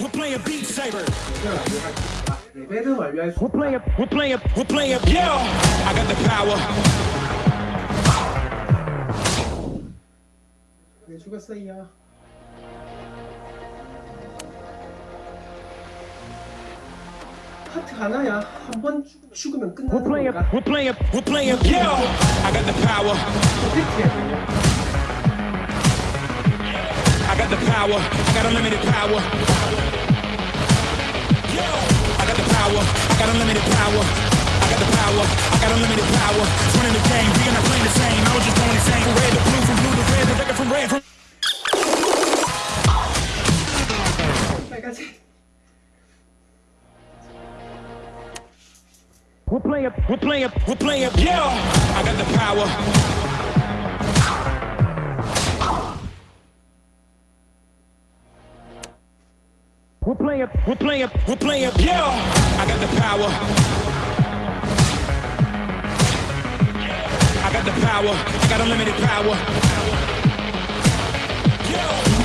We're playing Beat Saber. 레벨 완료할 수 있다. 레벨은 완료할 수 We're playing. We're playing. We're playing. Yeah. I got the power. 왜 죽었어요? 하트 하나야. 한 번 죽으면 We're 끝나는 playing. 건가? We're playing. We're playing. Yeah. I got the power. 어떻게 해야 되냐? I got the power, I got unlimited power. I got the power, I got unlimited power. I got the power, I got unlimited power. Running the game, we are not playing the same. I was just going insane. From red to blue, from blue to red, the record from red. From oh We're playing, we're playing, we're playing, yeah! I got the power. We're playing, we're playing, we're playing, yeah! I got the power. I got the power. I got unlimited power.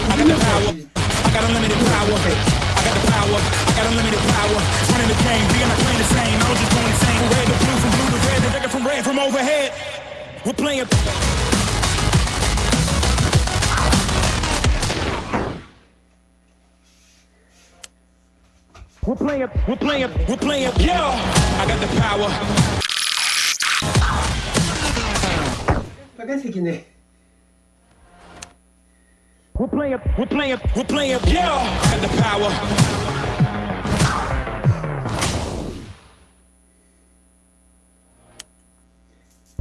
I got the power. I got unlimited power. I got the power. I got unlimited power. Running the game. Are not playing the same. I was just going insane. From red to blue, from blue to red, to red, from red, from overhead. We're playing. We're playing. We're playing. We're playing. Yeah. I got the power. 빨간색이네. We're playing. We're playing. We're playing. Yeah. I got the power.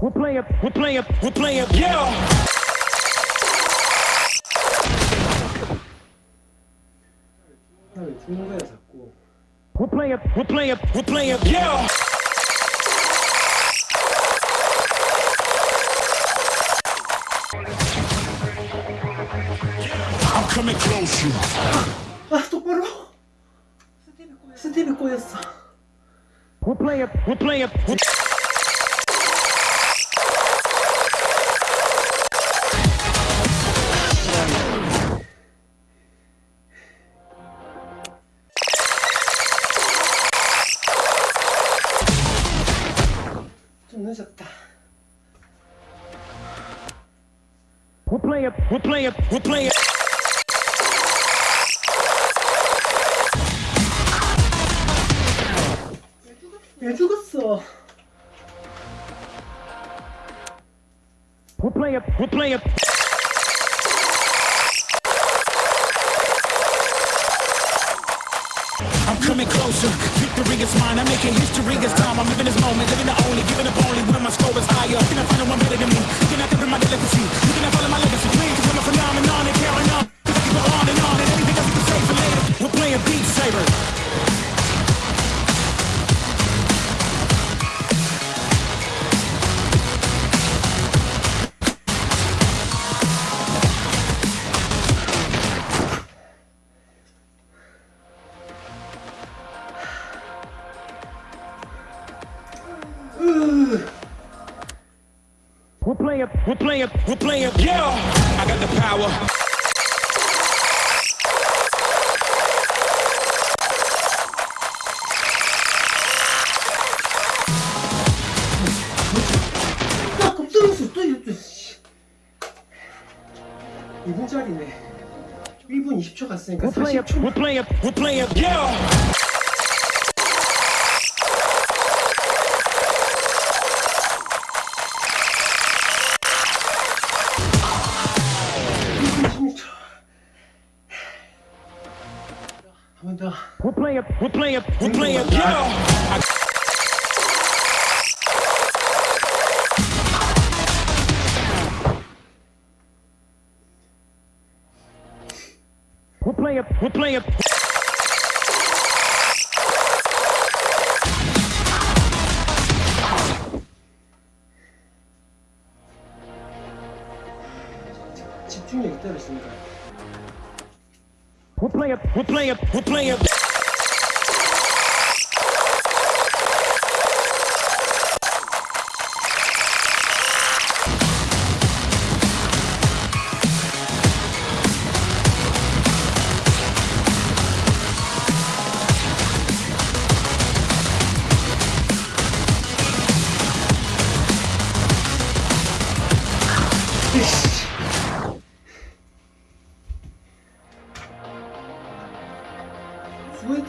We're playing. We're playing. We're playing. Yeah. 나왜 죽는 거야 자꾸? We're playing. We're playing. We're playing. Yeah. I'm coming closer. 아 똑바로. 스텝이 꼬였어. We're playing. We're playing. We're 좀 늦었다. We're playing. We're playing. We're playing. 왜 죽었어? We're playing. We're playing. I'm coming closer. Victory is mine. I'm making history. It's time. I'm living this moment. Living the only. Giving up only when my score playing. We're playing. We're playing. Yeah. I got the power. 아 급등수 또 이랬어. 2분짜리네. 1분 20초 갔으니까 We're playing. 40초. We're playing. We're playing. Yeah. 한번 playing. We're playing. We're playing. Yeah. I- We're playing. We're playing. 집중력이 떨어지니까. We're playing. We're playing. We're playing.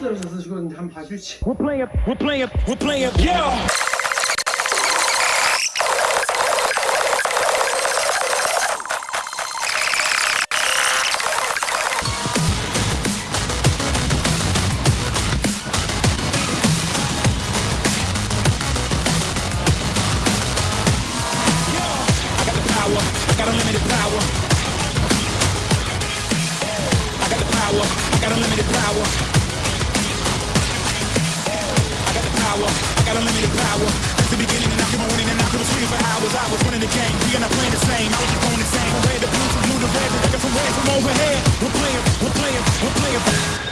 포인트 떨어져서 죽었는데 한번 봐줄지. We're playing, we're playing, we're playing, yeah. I got the power, I got unlimited power. power. I got unlimited power. It's the beginning, and I keep on winning, and I could have for hours. I was running the game, we and I playing the same. I was just going insane. From red to blue, from blue to red, from red from overhead. We're playing, we're playing, we're playing.